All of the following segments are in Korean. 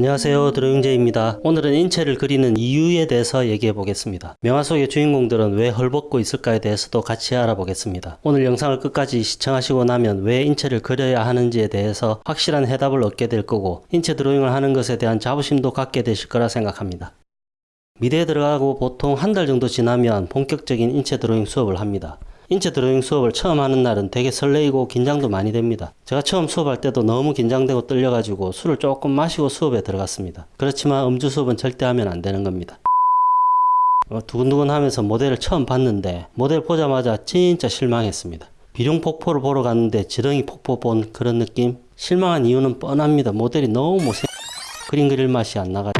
안녕하세요. 드로잉제입니다. 오늘은 인체를 그리는 이유에 대해서 얘기해 보겠습니다. 명화 속의 주인공들은 왜 헐벗고 있을까에 대해서도 같이 알아보겠습니다. 오늘 영상을 끝까지 시청하시고 나면 왜 인체를 그려야 하는지에 대해서 확실한 해답을 얻게 될 거고 인체 드로잉을 하는 것에 대한 자부심도 갖게 되실 거라 생각합니다. 미대에 들어가고 보통 한 달 정도 지나면 본격적인 인체 드로잉 수업을 합니다 인체 드로잉 수업을 처음 하는 날은 되게 설레이고 긴장도 많이 됩니다. 제가 처음 수업할 때도 너무 긴장되고 떨려가지고 술을 조금 마시고 수업에 들어갔습니다. 그렇지만 음주 수업은 절대 하면 안 되는 겁니다. 어, 두근두근 하면서 모델을 처음 봤는데 모델 보자마자 진짜 실망했습니다. 비룡 폭포를 보러 갔는데 지렁이 폭포 본 그런 느낌? 실망한 이유는 뻔합니다. 모델이 너무 못생 그림 그릴 맛이 안 나가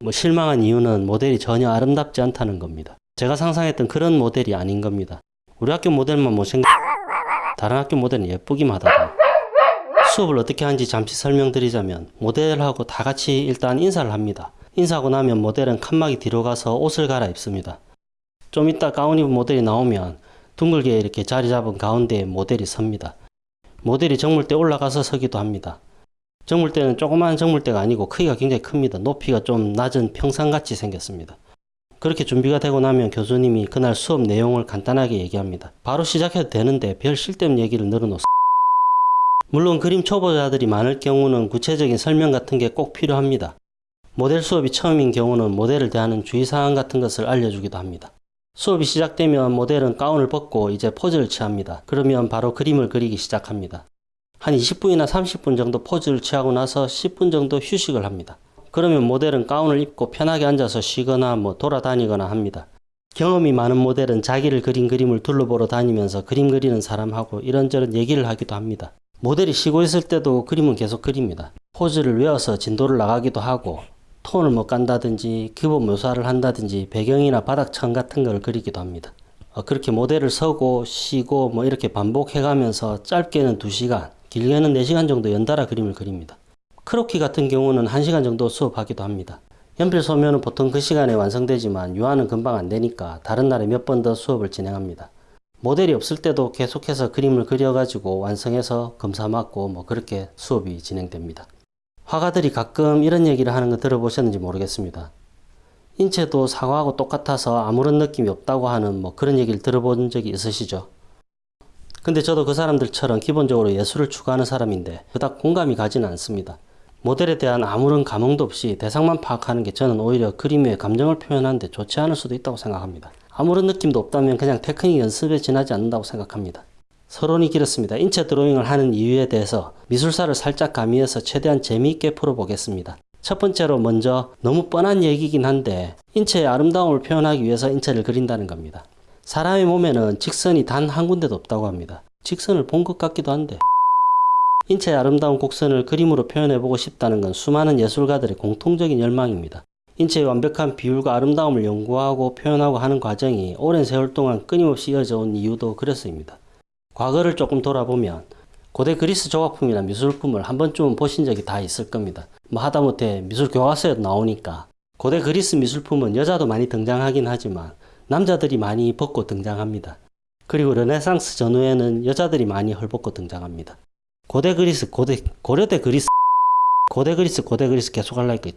뭐 실망한 이유는 모델이 전혀 아름답지 않다는 겁니다. 제가 상상했던 그런 모델이 아닌 겁니다. 우리 학교 모델만 못생 다른 학교 모델은 예쁘기만 하다 수업을 어떻게 하는지 잠시 설명드리자면 모델하고 다 같이 일단 인사를 합니다. 인사하고 나면 모델은 칸막이 뒤로 가서 옷을 갈아입습니다. 좀 이따 가운 입은 모델이 나오면 둥글게 이렇게 자리 잡은 가운데에 모델이 섭니다. 모델이 정물대 올라가서 서기도 합니다. 정물대는 조그마한 정물대가 아니고 크기가 굉장히 큽니다. 높이가 좀 낮은 평상같이 생겼습니다 그렇게 준비가 되고 나면 교수님이 그날 수업 내용을 간단하게 얘기합니다. 바로 시작해도 되는데 별 쓸데없는 얘기를 늘어놓습 물론 그림 초보자들이 많을 경우는 구체적인 설명 같은 게 꼭 필요합니다. 모델 수업이 처음인 경우는 모델을 대하는 주의사항 같은 것을 알려주기도 합니다. 수업이 시작되면 모델은 가운을 벗고 이제 포즈를 취합니다. 그러면 바로 그림을 그리기 시작합니다. 한 20분이나 30분 정도 포즈를 취하고 나서 10분 정도 휴식을 합니다. 그러면 모델은 가운을 입고 편하게 앉아서 쉬거나 뭐 돌아다니거나 합니다. 경험이 많은 모델은 자기를 그린 그림을 둘러보러 다니면서 그림 그리는 사람하고 이런저런 얘기를 하기도 합니다. 모델이 쉬고 있을 때도 그림은 계속 그립니다. 포즈를 외워서 진도를 나가기도 하고 톤을 못 간다든지 기본 묘사를 한다든지 배경이나 바닥천 같은 걸 그리기도 합니다. 어, 그렇게 모델을 서고 쉬고 뭐 이렇게 반복해 가면서 짧게는 2시간 길게는 4시간 정도 연달아 그림을 그립니다. 크로키 같은 경우는 1시간 정도 수업하기도 합니다. 연필 소묘는 보통 그 시간에 완성되지만 유화는 금방 안 되니까 다른 날에 몇 번 더 수업을 진행합니다. 모델이 없을 때도 계속해서 그림을 그려가지고 완성해서 검사 맞고 뭐 그렇게 수업이 진행됩니다. 화가들이 가끔 이런 얘기를 하는 거 들어보셨는지 모르겠습니다. 인체도 사과하고 똑같아서 아무런 느낌이 없다고 하는 뭐 그런 얘기를 들어본 적이 있으시죠? 근데 저도 그 사람들처럼 기본적으로 예술을 추구하는 사람인데 그닥 공감이 가지는 않습니다. 모델에 대한 아무런 감흥도 없이 대상만 파악하는 게 저는 오히려 그림 의 감정을 표현하는데 좋지 않을 수도 있다고 생각합니다. 아무런 느낌도 없다면 그냥 테크닉 연습에 지나지 않는다고 생각합니다. 서론이 길었습니다. 인체 드로잉을 하는 이유에 대해서 미술사를 살짝 가미해서 최대한 재미있게 풀어보겠습니다. 첫 번째로 먼저 너무 뻔한 얘기긴 한데 인체의 아름다움을 표현하기 위해서 인체를 그린다는 겁니다. 사람의 몸에는 직선이 단 한 군데도 없다고 합니다. 직선을 본 것 같기도 한데 인체의 아름다운 곡선을 그림으로 표현해보고 싶다는 건 수많은 예술가들의 공통적인 열망입니다. 인체의 완벽한 비율과 아름다움을 연구하고 표현하고 하는 과정이 오랜 세월 동안 끊임없이 이어져 온 이유도 그래서입니다. 과거를 조금 돌아보면 고대 그리스 조각품이나 미술품을 한 번쯤은 보신 적이 다 있을 겁니다. 뭐 하다못해 미술 교과서에도 나오니까 고대 그리스 미술품은 여자도 많이 등장하긴 하지만 남자들이 많이 벗고 등장합니다. 그리고 르네상스 전후에는 여자들이 많이 헐벗고 등장합니다. 고대 그리스 고대 고려대 그리스 고대 그리스 고대 그리스 계속 할라니까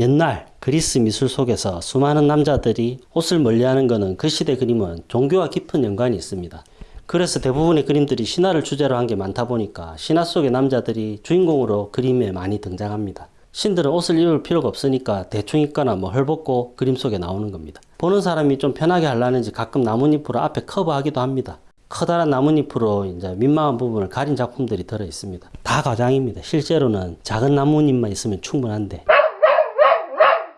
옛날 그리스 미술 속에서 수많은 남자들이 옷을 멀리하는 것은 그 시대 그림은 종교와 깊은 연관이 있습니다. 그래서 대부분의 그림들이 신화를 주제로 한 게 많다 보니까 신화 속의 남자들이 주인공으로 그림에 많이 등장합니다. 신들은 옷을 입을 필요가 없으니까 대충 입거나 뭐 헐벗고 그림 속에 나오는 겁니다. 보는 사람이 좀 편하게 하려는지 가끔 나뭇잎으로 앞에 커버하기도 합니다. 커다란 나뭇잎으로 이제 민망한 부분을 가린 작품들이 들어 있습니다. 다 과장입니다. 실제로는 작은 나뭇잎만 있으면 충분한데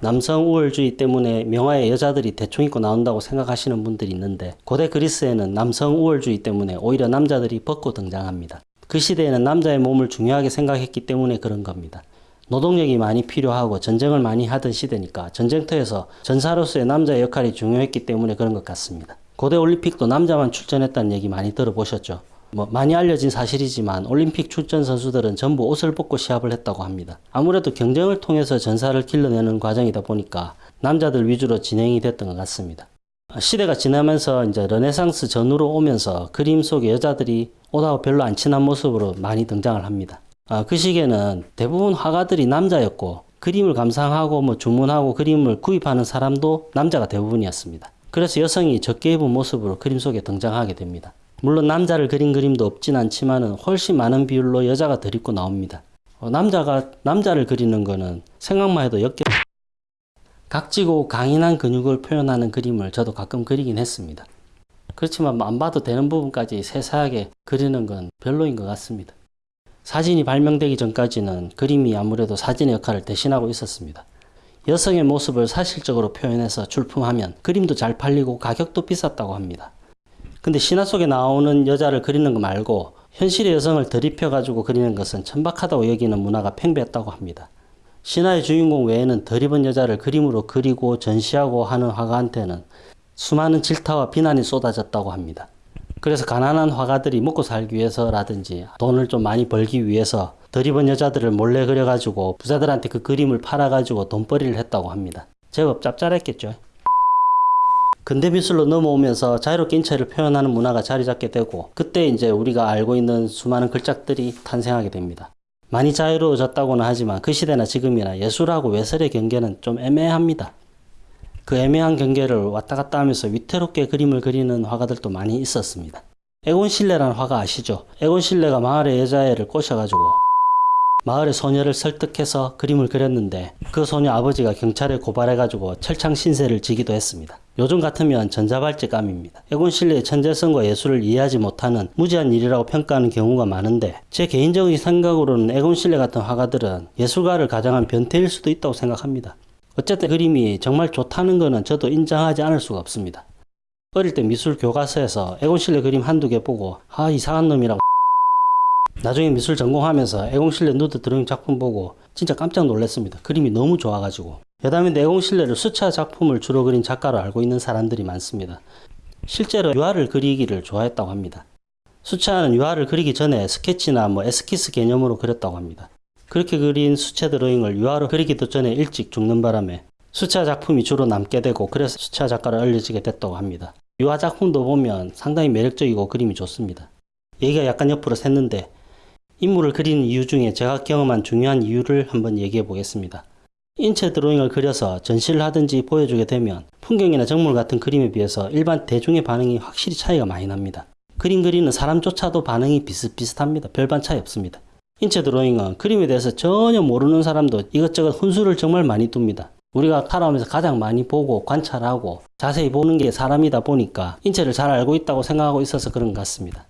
남성 우월주의 때문에 명화에 여자들이 대충 입고 나온다고 생각하시는 분들이 있는데 고대 그리스에는 남성 우월주의 때문에 오히려 남자들이 벗고 등장합니다. 그 시대에는 남자의 몸을 중요하게 생각했기 때문에 그런 겁니다. 노동력이 많이 필요하고 전쟁을 많이 하던 시대니까 전쟁터에서 전사로서의 남자의 역할이 중요했기 때문에 그런 것 같습니다. 고대 올림픽도 남자만 출전했다는 얘기 많이 들어보셨죠? 뭐 많이 알려진 사실이지만 올림픽 출전 선수들은 전부 옷을 벗고 시합을 했다고 합니다. 아무래도 경쟁을 통해서 전사를 길러내는 과정이다 보니까 남자들 위주로 진행이 됐던 것 같습니다. 시대가 지나면서 이제 르네상스 전후로 오면서 그림 속의 여자들이 옷하고 별로 안 친한 모습으로 많이 등장을 합니다. 아, 그 시기에는 대부분 화가들이 남자였고 그림을 감상하고 뭐 주문하고 그림을 구입하는 사람도 남자가 대부분이었습니다. 그래서 여성이 적게 입은 모습으로 그림 속에 등장하게 됩니다. 물론 남자를 그린 그림도 없진 않지만은 훨씬 많은 비율로 여자가 들 입고 나옵니다. 어, 남자가 남자를 그리는 거는 생각만 해도 역겹 각지고 강인한 근육을 표현하는 그림을 저도 가끔 그리긴 했습니다. 그렇지만 안 봐도 되는 부분까지 세세하게 그리는 건 별로인 것 같습니다. 사진이 발명되기 전까지는 그림이 아무래도 사진의 역할을 대신하고 있었습니다. 여성의 모습을 사실적으로 표현해서 출품하면 그림도 잘 팔리고 가격도 비쌌다고 합니다. 근데 신화 속에 나오는 여자를 그리는 거 말고 현실의 여성을 들이펴 가지고 그리는 것은 천박하다고 여기는 문화가 팽배했다고 합니다. 신화의 주인공 외에는 덜 입은 여자를 그림으로 그리고 전시하고 하는 화가한테는 수많은 질타와 비난이 쏟아졌다고 합니다. 그래서 가난한 화가들이 먹고 살기 위해서라든지 돈을 좀 많이 벌기 위해서 덜 입은 여자들을 몰래 그려가지고 부자들한테 그 그림을 팔아가지고 돈벌이를 했다고 합니다. 제법 짭짤했겠죠. 근대 미술로 넘어오면서 자유롭게 인체를 표현하는 문화가 자리 잡게 되고 그때 이제 우리가 알고 있는 수많은 글작들이 탄생하게 됩니다. 많이 자유로워졌다고는 하지만 그 시대나 지금이나 예술하고 외설의 경계는 좀 애매합니다. 그 애매한 경계를 왔다 갔다 하면서 위태롭게 그림을 그리는 화가들도 많이 있었습니다. 에곤 실레라는 화가 아시죠? 에곤 실레가 마을의 여자애를 꼬셔가지고 마을의 소녀를 설득해서 그림을 그렸는데 그 소녀 아버지가 경찰에 고발해가지고 철창 신세를 지기도 했습니다. 요즘 같으면 전자발찌감입니다. 실레의 천재성과 예술을 이해하지 못하는 무지한 일이라고 평가하는 경우가 많은데 제 개인적인 생각으로는 실레 같은 화가들은 예술가를 가장한 변태일 수도 있다고 생각합니다. 어쨌든 그림이 정말 좋다는 것은 저도 인정하지 않을 수가 없습니다. 어릴 때 미술 교과서에서 에곤 실레 그림 한두 개 보고 아 이상한 놈이라고 나중에 미술 전공하면서 실레 누드 드로잉 작품 보고 진짜 깜짝 놀랐습니다. 그림이 너무 좋아가지고 여담인데 실레를 수차 작품을 주로 그린 작가로 알고 있는 사람들이 많습니다. 실제로 유화를 그리기를 좋아했다고 합니다. 수차는 유화를 그리기 전에 스케치나 뭐 에스키스 개념으로 그렸다고 합니다. 그렇게 그린 수채 드로잉을 유화로 그리기도 전에 일찍 죽는 바람에 수채 작품이 주로 남게 되고 그래서 수채 작가로 알려지게 됐다고 합니다. 유화 작품도 보면 상당히 매력적이고 그림이 좋습니다. 얘기가 약간 옆으로 샜는데 인물을 그리는 이유 중에 제가 경험한 중요한 이유를 한번 얘기해 보겠습니다. 인체 드로잉을 그려서 전시를 하든지 보여주게 되면 풍경이나 정물 같은 그림에 비해서 일반 대중의 반응이 확실히 차이가 많이 납니다. 그림 그리는 사람조차도 반응이 비슷비슷합니다. 별반 차이 없습니다. 인체 드로잉은 그림에 대해서 전혀 모르는 사람도 이것저것 훈수를 정말 많이 둡니다. 우리가 살아오면서 가장 많이 보고 관찰하고 자세히 보는 게 사람이다 보니까 인체를 잘 알고 있다고 생각하고 있어서 그런 것 같습니다.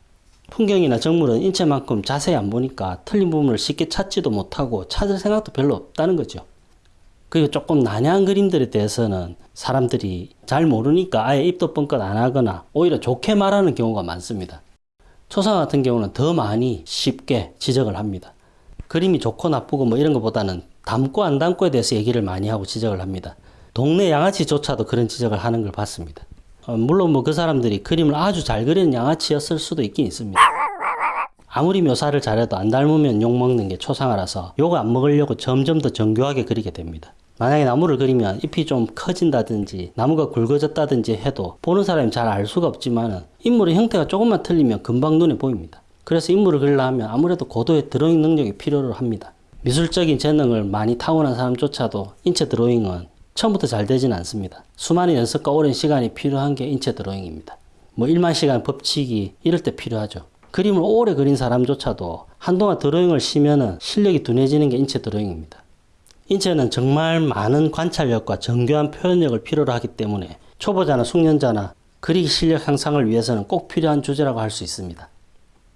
풍경이나 정물은 인체만큼 자세히 안 보니까 틀린 부분을 쉽게 찾지도 못하고 찾을 생각도 별로 없다는 거죠. 그리고 조금 난해한 그림들에 대해서는 사람들이 잘 모르니까 아예 입도 뻥끗 안 하거나 오히려 좋게 말하는 경우가 많습니다. 초상 같은 경우는 더 많이 쉽게 지적을 합니다. 그림이 좋고 나쁘고 뭐 이런 것보다는 담고 안 담고에 대해서 얘기를 많이 하고 지적을 합니다. 동네 양아치조차도 그런 지적을 하는 걸 봤습니다. 어, 물론 뭐 그 사람들이 그림을 아주 잘 그리는 양아치였을 수도 있긴 있습니다. 아무리 묘사를 잘해도 안 닮으면 욕먹는 게 초상화라서 욕을 안 먹으려고 점점 더 정교하게 그리게 됩니다. 만약에 나무를 그리면 잎이 좀 커진다든지 나무가 굵어졌다든지 해도 보는 사람이 잘 알 수가 없지만 인물의 형태가 조금만 틀리면 금방 눈에 보입니다. 그래서 인물을 그리려 하면 아무래도 고도의 드로잉 능력이 필요로 합니다. 미술적인 재능을 많이 타고난 사람조차도 인체 드로잉은 처음부터 잘 되지는 않습니다. 수많은 연습과 오랜 시간이 필요한 게 인체 드로잉입니다. 뭐 1만 시간 법칙이 이럴 때 필요하죠. 그림을 오래 그린 사람조차도 한동안 드로잉을 쉬면은 실력이 둔해지는 게 인체 드로잉입니다. 인체는 정말 많은 관찰력과 정교한 표현력을 필요로 하기 때문에 초보자나 숙련자나 그리기 실력 향상을 위해서는 꼭 필요한 주제라고 할 수 있습니다.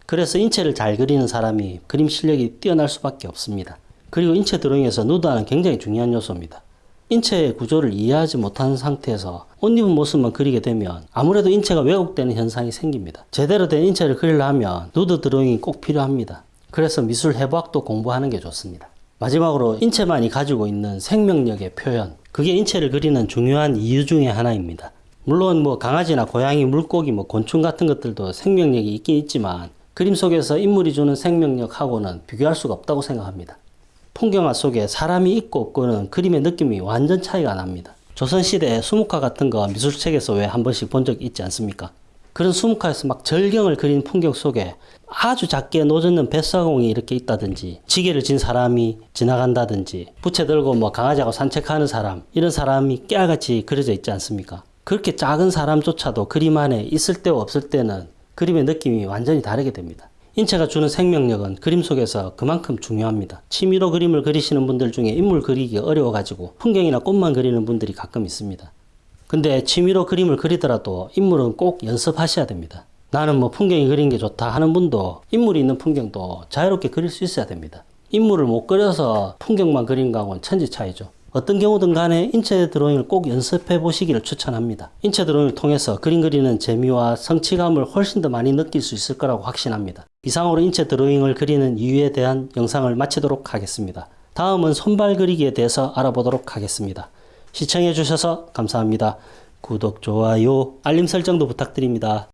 그래서 인체를 잘 그리는 사람이 그림 실력이 뛰어날 수밖에 없습니다. 그리고 인체 드로잉에서 누드화는 굉장히 중요한 요소입니다. 인체의 구조를 이해하지 못하는 상태에서 옷 입은 모습만 그리게 되면 아무래도 인체가 왜곡되는 현상이 생깁니다. 제대로 된 인체를 그리려면 누드 드로잉이 꼭 필요합니다. 그래서 미술 해부학도 공부하는 게 좋습니다. 마지막으로 인체만이 가지고 있는 생명력의 표현. 그게 인체를 그리는 중요한 이유 중에 하나입니다. 물론 뭐 강아지나 고양이, 물고기, 뭐 곤충 같은 것들도 생명력이 있긴 있지만 그림 속에서 인물이 주는 생명력하고는 비교할 수가 없다고 생각합니다. 풍경화 속에 사람이 있고 없고는 그림의 느낌이 완전 차이가 납니다. 조선시대에 수묵화 같은 거 미술책에서 왜 한 번씩 본 적 있지 않습니까? 그런 수묵화에서 막 절경을 그린 풍경 속에 아주 작게 노젓는 뱃사공이 이렇게 있다든지 지게를 진 사람이 지나간다든지 부채 들고 뭐 강아지하고 산책하는 사람 이런 사람이 깨알같이 그려져 있지 않습니까? 그렇게 작은 사람조차도 그림 안에 있을 때와 없을 때는 그림의 느낌이 완전히 다르게 됩니다. 인체가 주는 생명력은 그림 속에서 그만큼 중요합니다. 취미로 그림을 그리시는 분들 중에 인물 그리기 어려워가지고 풍경이나 꽃만 그리는 분들이 가끔 있습니다. 근데 취미로 그림을 그리더라도 인물은 꼭 연습하셔야 됩니다. 나는 뭐 풍경이 그린 게 좋다 하는 분도 인물이 있는 풍경도 자유롭게 그릴 수 있어야 됩니다. 인물을 못 그려서 풍경만 그린 거하고는 천지 차이죠. 어떤 경우든 간에 인체 드로잉을 꼭 연습해 보시기를 추천합니다. 인체 드로잉을 통해서 그림 그리는 재미와 성취감을 훨씬 더 많이 느낄 수 있을 거라고 확신합니다. 이상으로 인체 드로잉을 그리는 이유에 대한 영상을 마치도록 하겠습니다. 다음은 손발 그리기에 대해서 알아보도록 하겠습니다. 시청해 주셔서 감사합니다. 구독, 좋아요, 알림 설정도 부탁드립니다.